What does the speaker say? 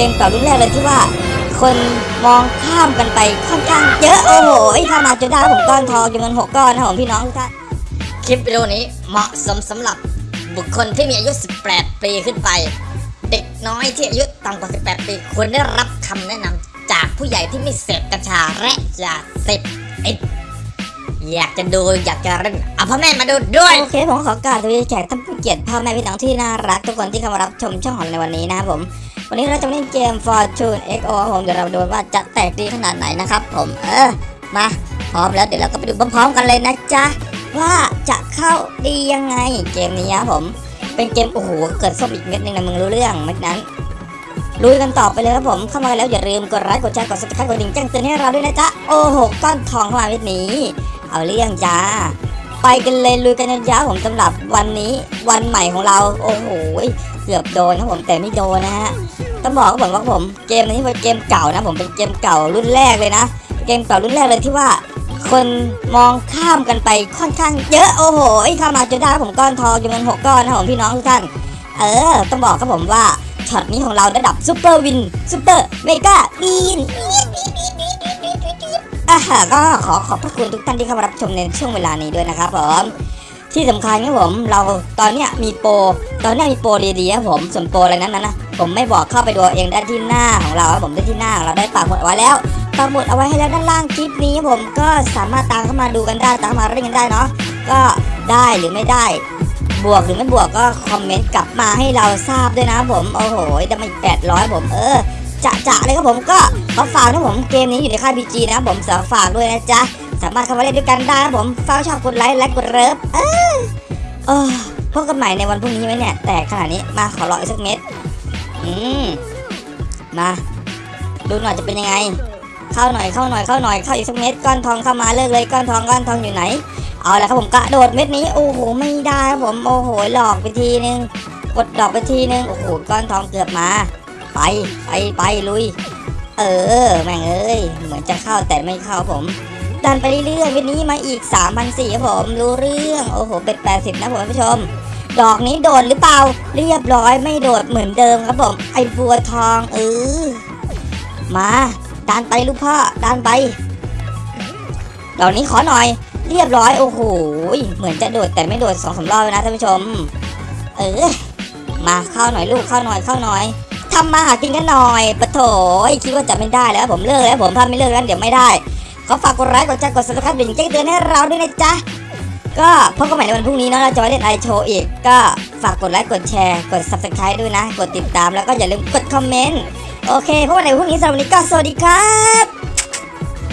กมเก่ารุ่นแรกเลยที่ว่า คนมองข้ามกันไปค่อนข้างเยอะโอ้โหเข้ามาจนได้ผมก้อนทองจำนวนหกก้อนนะผมพี่น้องทุกท่านคลิปวิดีโอนี้เหมาะสมสำหรับบุคคลที่มีอายุ 18 ปีขึ้นไป เด็กน้อยที่อายุต่ำกว่า 18 ปีควรได้รับคำแนะนำจากผู้ใหญ่ที่ไม่เสพกัญชาและยาเสพติดอยากจะดูอยากจะเล่นเอาพ่อแม่มาดูด้วยโอเคผมขอกราบสวัสดีแขกท่านผู้เกียรติพ่อแม่พี่น้องที่น่ารักทุกคนที่เข้ามารับชมช่องของในวันนี้นะครับผม วันนี้เราจะมาเล่นเกม Fortune XO ครับผมเดี๋ยวเราดูว่าจะแตกดีขนาดไหนนะครับผมเออมาพร้อมแล้วเดี๋ยวเราก็ไปดูพร้อมๆกันเลยนะจ๊ะว่าจะเข้าดียังไงเกมนี้ครับผมเป็นเกมโอ้โหเกิดส้มอีกเม็ดหนึงนะมึงรู้เรื่องเม็ดนั้นลุยกันต่อไปเลยครับผมเข้ามาแล้วอย่าลืมกดไลค์กดแชร์กด subscribe กดดิ่งแจ้งเตือนให้เราด้วยนะจ๊ะโอ้โหก้อนทองเข้ามาเม็ดนี้ เอาเรื่องจ้า ไปกันเลยลุยกันยาวๆผมสำหรับวันนี้วันใหม่ของเราโอ้โหเกือบโดนครับผมแต่ไม่โดนนะฮะต้องบอกครับผมว่าผมเกมนี้เป็นเกมเก่านะผมเป็นเกมเก่ารุ่นแรกเลยนะ เกมเก่ารุ่นแรกเลยที่ว่า คนมองข้ามกันไปค่อนข้างเยอะโอ้โหเข้ามาจนได้ผมก้อนทองจำนวนหกก้อนนะผมพี่น้องทุกท่านเออต้องบอกครับผมว่าช็อตนี้ของเราระดับ super win super mega win อ่าก็ขอขอบพระคุณทุกท่านที่เข้ามารับชมในช่วงเวลานี้ด้วยนะครับผมที่สำคัญครับผมเราตอนเนี้ยมีโปรตอนนี้มีโปรดีๆครับผมส่วนโปรอะไรนั้นนะผมไม่บอกเข้าไปดูเองได้ที่หน้าของเราครับผมได้ที่หน้าของเราได้ปักหมุดเอาไว้แล้วปักหมุดเอาไว้ให้แล้วด้านล่างคลิปนี้ครับผมก็สามารถตามเข้ามาดูกันได้ตามมาเล่นกันได้เนาะก็ได้หรือไม่ได้ บวกหรือไม่บวกก็คอมเมนต์กลับมาให้เราทราบด้วยนะผมโอ้โหได้มาอีกแปดร้อยผมเออ จะจะเลยครับผมก็ขอฝากนะผมเกมนี้อยู่ในค่ายพีจีนะครับผมสาฝากด้วยนะจ๊ะสามารถเข้ามาเล่นด้วยกันได้ครับผมฝากชอบกดไลค์และกดเลิฟเออเออพบกันใหม่ในวันพรุ่งนี้ไหมเนี่ย แต่ขนาดนี้มาขอรออีกสักเม็ดอืมมา ดูหน่อยจะเป็นยังไง เข้าหน่อยเข้าหน่อยเข้าหน่อยเข้าอีกสักเม็ดก้อนทองเข้ามาเลิกเลยก้อนทองก้อนทองอยู่ไหนเอาละครับผมกระโดดเม็ดนี้โอ้โหไม่ได้ครับผมโอ้โหหลอกไปทีนึงกดดอกไปทีนึงโอ้โหก้อนทองเกือบมา ไป ไปไปลุย เออ แม่งเอ้ย เหมือนจะเข้าแต่ไม่เข้าผม ดันไปเรื่อยๆวันนี้มาอีก3 0 0ครับผม รู้เรื่อง โอ้โห เป็ด80 นะผมท่านผู้ชม ดอกนี้โดดหรือเปล่า เรียบร้อยไม่โดดเหมือนเดิมครับผม ไอ้บัวทองเออ มาดันไปลูกพ่อดันไป ดอกนี้ขอหน่อย เรียบร้อยโอ้โห เหมือนจะโดดแต่ไม่โดดสองสามรอบเลยนะท่านผู้ชม เออ มาเข้าหน่อยลูกเข้าหน่อยเข้าหน่อย ทำมาหากินกันหน่อยปะโถยคิดว่าจะไม่ได้แล้วผมเลิกแล้วผมถ้าไม่เลิกแล้วเดี๋ยวไม่ได้ ขอฝากกดไลค์กดแชร์กด subscribe กระดิ่งแจ้งเตือนให้เราด้วยนะจ๊ะก็พบกันใหม่ในวันพรุ่งนี้เนาะเราจะมาเล่นไอโชว์อีก ก็ฝากกดไลค์กดแชร์กด subscribe ด้วยนะ กดติดตามแล้วก็อย่าลืมกดคอมเมนต์โอเคพบกันในวันพรุ่งนี้สำหรับวันนี้ก็สวัสดีครับ